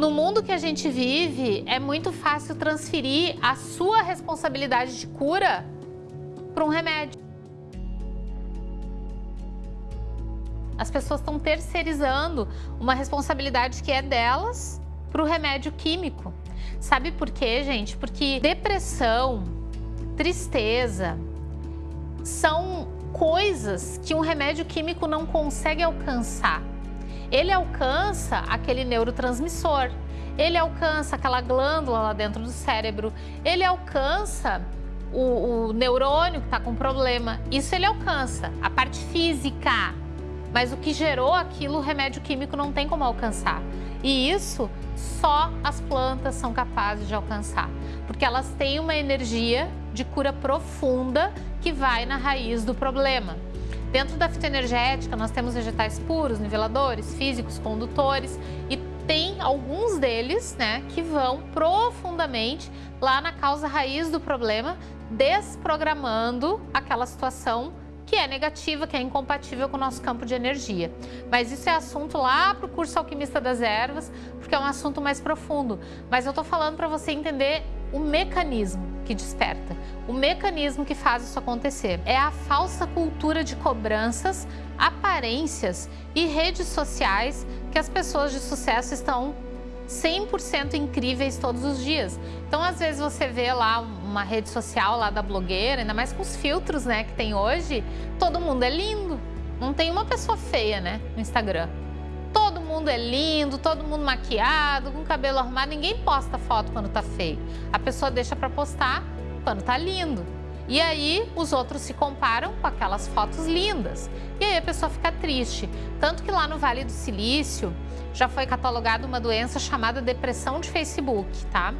No mundo que a gente vive, é muito fácil transferir a sua responsabilidade de cura para um remédio. As pessoas estão terceirizando uma responsabilidade que é delas para o remédio químico. Sabe por quê, gente? Porque depressão, tristeza, são coisas que um remédio químico não consegue alcançar. Ele alcança aquele neurotransmissor, ele alcança aquela glândula lá dentro do cérebro, ele alcança o, o neurônio que está com problema. Isso ele alcança, a parte física. Mas o que gerou aquilo, o remédio químico não tem como alcançar. E isso só as plantas são capazes de alcançar, porque elas têm uma energia de cura profunda que vai na raiz do problema. Dentro da fitoenergética, nós temos vegetais puros, niveladores, físicos, condutores e tem alguns deles né, que vão profundamente lá na causa raiz do problema, desprogramando aquela situação que é negativa, que é incompatível com o nosso campo de energia. Mas isso é assunto lá para o curso Alquimista das Ervas, porque é um assunto mais profundo. Mas eu estou falando para você entender o mecanismo que desperta, o mecanismo que faz isso acontecer. É a falsa cultura de cobranças, aparências e redes sociais que as pessoas de sucesso estão 100% incríveis todos os dias. Então, às vezes você vê lá uma rede social lá da blogueira, ainda mais com os filtros né, que tem hoje, todo mundo é lindo. Não tem uma pessoa feia né, no Instagram. Mundo é lindo, todo mundo maquiado, com cabelo arrumado. Ninguém posta foto quando tá feio. A pessoa deixa para postar quando tá lindo. E aí os outros se comparam com aquelas fotos lindas. E aí a pessoa fica triste. Tanto que lá no Vale do Silício já foi catalogada uma doença chamada depressão de Facebook, tá?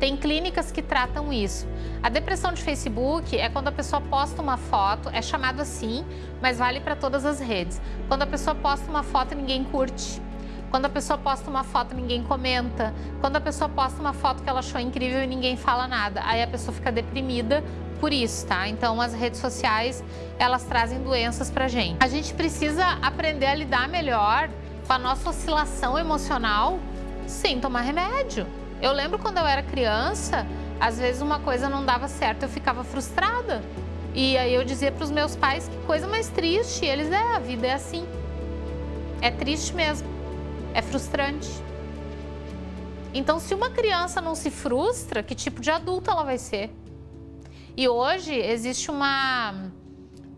Tem clínicas que tratam isso. A depressão de Facebook é quando a pessoa posta uma foto, é chamado assim, mas vale para todas as redes. Quando a pessoa posta uma foto e ninguém curte. Quando a pessoa posta uma foto ninguém comenta. Quando a pessoa posta uma foto que ela achou incrível e ninguém fala nada. Aí a pessoa fica deprimida por isso, tá? Então as redes sociais, elas trazem doenças pra gente. A gente precisa aprender a lidar melhor com a nossa oscilação emocional sem tomar remédio. Eu lembro quando eu era criança, às vezes uma coisa não dava certo, eu ficava frustrada. E aí eu dizia para os meus pais que coisa mais triste, e eles, é, a vida é assim. É triste mesmo, é frustrante. Então, se uma criança não se frustra, que tipo de adulto ela vai ser? E hoje existe uma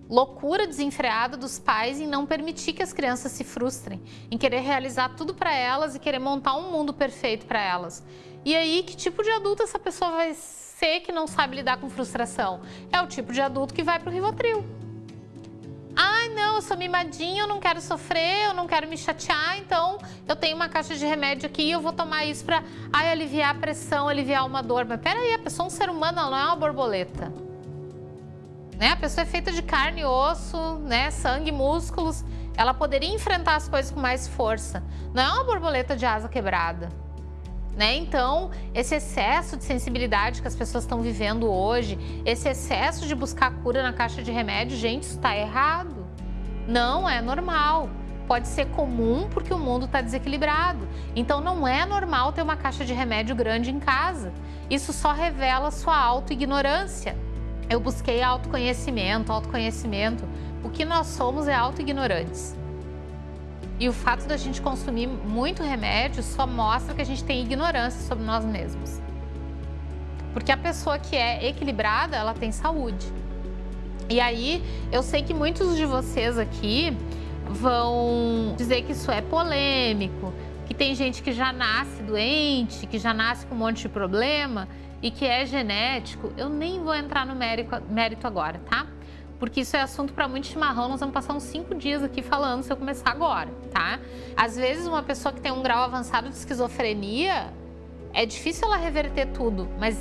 loucura desenfreada dos pais em não permitir que as crianças se frustrem, em querer realizar tudo para elas e querer montar um mundo perfeito para elas. E aí, que tipo de adulto essa pessoa vai ser que não sabe lidar com frustração? É o tipo de adulto que vai para o Rivotril. Ai, não, eu sou mimadinho, eu não quero sofrer, eu não quero me chatear, então eu tenho uma caixa de remédio aqui e eu vou tomar isso para aliviar a pressão, aliviar uma dor. Mas peraí, a pessoa é um ser humano, ela não é uma borboleta. Né? A pessoa é feita de carne, osso, né? sangue, músculos. Ela poderia enfrentar as coisas com mais força. Não é uma borboleta de asa quebrada. Né? Então, esse excesso de sensibilidade que as pessoas estão vivendo hoje, esse excesso de buscar cura na caixa de remédio, gente, isso está errado. Não é normal. Pode ser comum porque o mundo está desequilibrado. Então, não é normal ter uma caixa de remédio grande em casa. Isso só revela sua auto-ignorância. Eu busquei autoconhecimento, autoconhecimento. O que nós somos é auto-ignorantes. E o fato da gente consumir muito remédio só mostra que a gente tem ignorância sobre nós mesmos. Porque a pessoa que é equilibrada, ela tem saúde. E aí, eu sei que muitos de vocês aqui vão dizer que isso é polêmico, que tem gente que já nasce doente, que já nasce com um monte de problema e que é genético. Eu nem vou entrar no mérito, mérito agora, tá? Porque isso é assunto para muito chimarrão, nós vamos passar uns cinco dias aqui falando se eu começar agora, tá? Às vezes uma pessoa que tem um grau avançado de esquizofrenia, é difícil ela reverter tudo, mas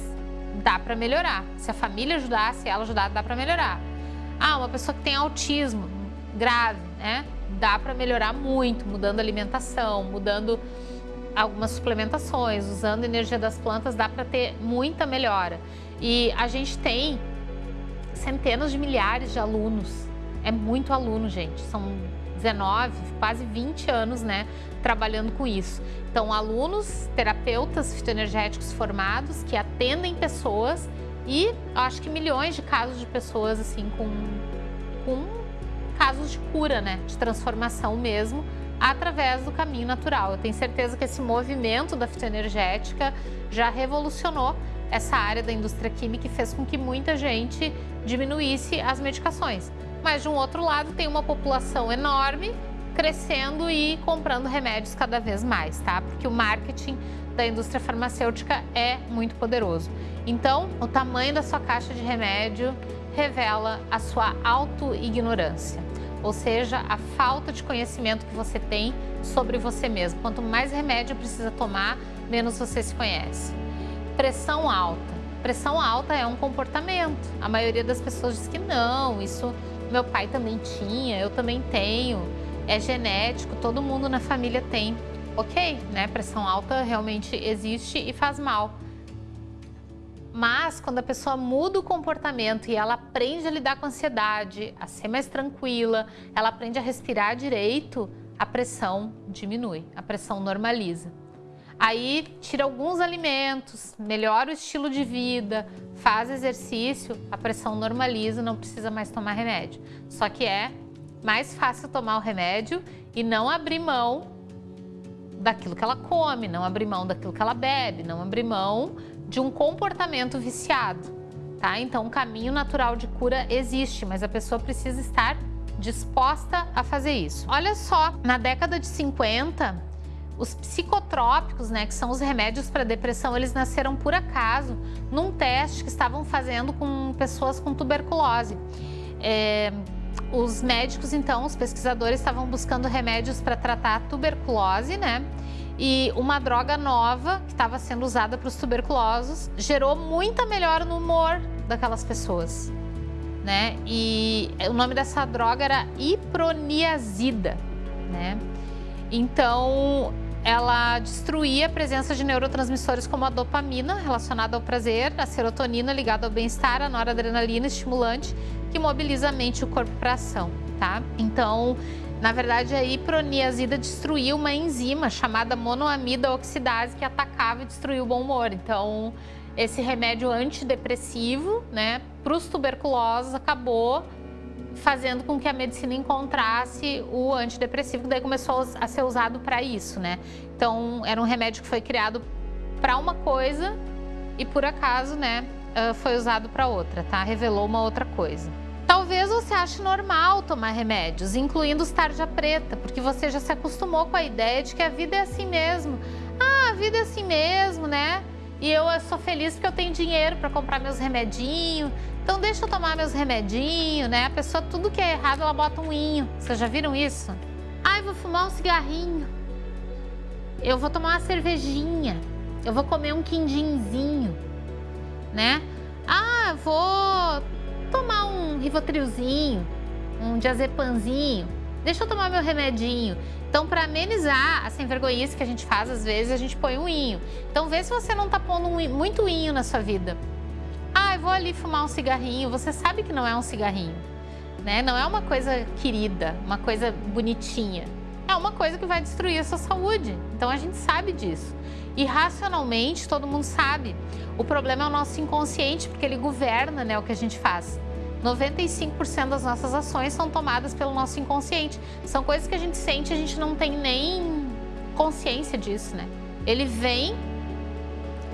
dá para melhorar. Se a família ajudar, se ela ajudar, dá para melhorar. Ah, uma pessoa que tem autismo grave, né? Dá para melhorar muito, mudando alimentação, mudando algumas suplementações, usando energia das plantas, dá para ter muita melhora. E a gente tem centenas de milhares de alunos. É muito aluno, gente. São 19, quase 20 anos, né, trabalhando com isso. Então, alunos, terapeutas fitoenergéticos formados que atendem pessoas e acho que milhões de casos de pessoas assim com, com casos de cura, né, de transformação mesmo, através do caminho natural. Eu tenho certeza que esse movimento da fitoenergética já revolucionou essa área da indústria química e fez com que muita gente diminuísse as medicações. Mas de um outro lado tem uma população enorme crescendo e comprando remédios cada vez mais, tá? Porque o marketing da indústria farmacêutica é muito poderoso. Então, o tamanho da sua caixa de remédio revela a sua auto-ignorância, ou seja, a falta de conhecimento que você tem sobre você mesmo. Quanto mais remédio precisa tomar, menos você se conhece. Pressão alta. Pressão alta é um comportamento. A maioria das pessoas diz que não, isso meu pai também tinha, eu também tenho, é genético, todo mundo na família tem. Ok, né? Pressão alta realmente existe e faz mal. Mas quando a pessoa muda o comportamento e ela aprende a lidar com a ansiedade, a ser mais tranquila, ela aprende a respirar direito, a pressão diminui, a pressão normaliza. Aí tira alguns alimentos, melhora o estilo de vida, faz exercício, a pressão normaliza, não precisa mais tomar remédio. Só que é mais fácil tomar o remédio e não abrir mão daquilo que ela come, não abrir mão daquilo que ela bebe, não abrir mão de um comportamento viciado, tá? Então, o caminho natural de cura existe, mas a pessoa precisa estar disposta a fazer isso. Olha só, na década de 50, os psicotrópicos, né, que são os remédios para depressão, eles nasceram por acaso num teste que estavam fazendo com pessoas com tuberculose. É, os médicos, então, os pesquisadores estavam buscando remédios para tratar a tuberculose, né? E uma droga nova que estava sendo usada para os tuberculosos gerou muita melhora no humor daquelas pessoas, né? E o nome dessa droga era iproniazida, né? Então, ela destruía a presença de neurotransmissores como a dopamina, relacionada ao prazer, a serotonina, ligada ao bem-estar, a noradrenalina, estimulante, que mobiliza a mente e o corpo para ação, tá? Então, na verdade, a hiproniazida destruía uma enzima chamada monoamida oxidase que atacava e destruía o bom humor. Então, esse remédio antidepressivo, né, para os tuberculosos acabou fazendo com que a medicina encontrasse o antidepressivo, que daí começou a ser usado para isso, né? Então, era um remédio que foi criado para uma coisa e por acaso, né, foi usado para outra, tá? Revelou uma outra coisa. Talvez você ache normal tomar remédios, incluindo os tarja preta, porque você já se acostumou com a ideia de que a vida é assim mesmo. Ah, a vida é assim mesmo, né? E eu sou feliz porque eu tenho dinheiro para comprar meus remedinhos, então deixa eu tomar meus remedinhos, né? A pessoa, tudo que é errado, ela bota um inho. Vocês já viram isso? Ai, vou fumar um cigarrinho. Eu vou tomar uma cervejinha. Eu vou comer um quindinzinho, né? Ah, vou tomar um rivotrilzinho, um diazepamzinho. Deixa eu tomar meu remedinho. Então, para amenizar a sem vergonhice que a gente faz, às vezes, a gente põe um inho. Então, vê se você não está pondo um, muito inho na sua vida. Ah, eu vou ali fumar um cigarrinho. Você sabe que não é um cigarrinho, né? Não é uma coisa querida, uma coisa bonitinha. É uma coisa que vai destruir a sua saúde. Então a gente sabe disso. E racionalmente todo mundo sabe. O problema é o nosso inconsciente, porque ele governa né, o que a gente faz. 95% das nossas ações são tomadas pelo nosso inconsciente. São coisas que a gente sente e a gente não tem nem consciência disso, né? Ele vem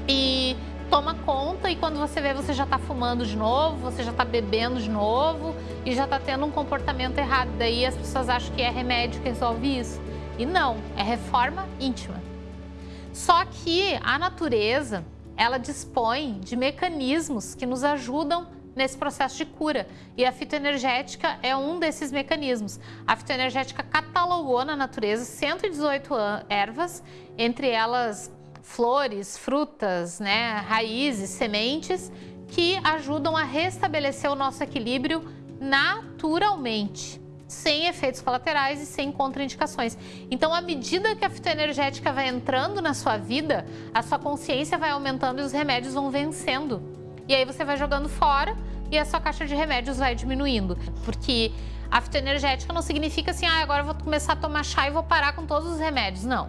e toma conta e quando você vê, você já está fumando de novo, você já está bebendo de novo e já está tendo um comportamento errado. Daí as pessoas acham que é remédio que resolve isso. E não, é reforma íntima. Só que a natureza, ela dispõe de mecanismos que nos ajudam nesse processo de cura. E a fitoenergética é um desses mecanismos. A fitoenergética catalogou na natureza 118 ervas, entre elas flores, frutas, né, raízes, sementes, que ajudam a restabelecer o nosso equilíbrio naturalmente, sem efeitos colaterais e sem contraindicações. Então, à medida que a fitoenergética vai entrando na sua vida, a sua consciência vai aumentando e os remédios vão vencendo. E aí você vai jogando fora e a sua caixa de remédios vai diminuindo. Porque A fitoenergética não significa assim, ah, agora eu vou começar a tomar chá e vou parar com todos os remédios. Não.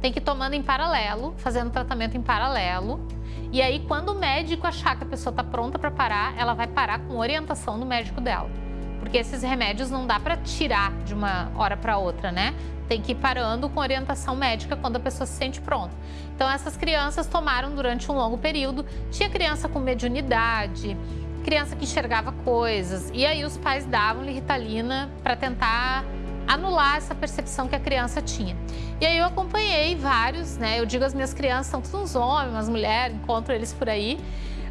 Tem que ir tomando em paralelo, fazendo tratamento em paralelo. E aí, quando o médico achar que a pessoa está pronta para parar, ela vai parar com orientação do médico dela. Porque esses remédios não dá para tirar de uma hora para outra, né? Tem que ir parando com orientação médica quando a pessoa se sente pronta. Então, essas crianças tomaram durante um longo período. Tinha criança com mediunidade, criança que enxergava coisas. E aí os pais davam-lhe Ritalina para tentar anular essa percepção que a criança tinha. E aí eu acompanhei vários, né? Eu digo as minhas crianças são todos uns homens, umas mulheres, encontro eles por aí.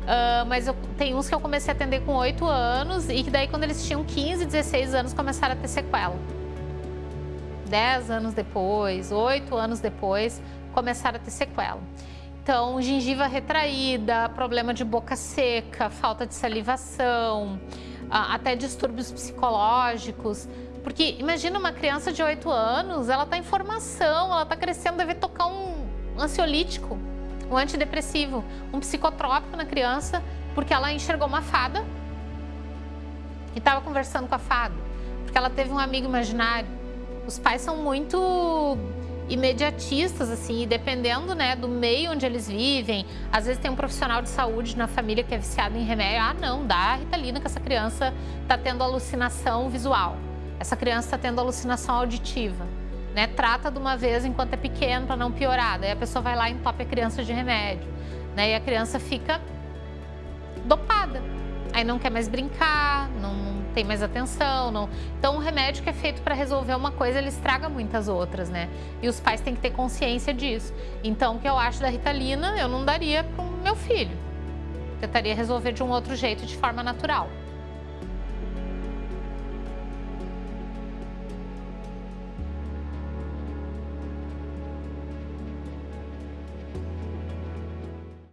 Uh, mas eu, tem uns que eu comecei a atender com 8 anos e que daí quando eles tinham 15, 16 anos começaram a ter sequela. 10 anos depois, 8 anos depois, começaram a ter sequela. Então, gengiva retraída, problema de boca seca, falta de salivação, até distúrbios psicológicos. Porque imagina uma criança de 8 anos, ela está em formação, ela está crescendo, deve tocar um ansiolítico, um antidepressivo, um psicotrópico na criança, porque ela enxergou uma fada e estava conversando com a fada, porque ela teve um amigo imaginário. Os pais são muito imediatistas, assim, e dependendo, né, do meio onde eles vivem, às vezes tem um profissional de saúde na família que é viciado em remédio, ah, não, dá a Ritalina que essa criança está tendo alucinação visual, essa criança está tendo alucinação auditiva, né, trata de uma vez enquanto é pequeno para não piorar, daí a pessoa vai lá e entope a criança de remédio, né, e a criança fica dopada, aí não quer mais brincar, não tem mais atenção. Não... Então, um remédio que é feito para resolver uma coisa, ele estraga muitas outras, né? E os pais têm que ter consciência disso. Então, o que eu acho da Ritalina, eu não daria para o meu filho. Tentaria resolver de um outro jeito, de forma natural.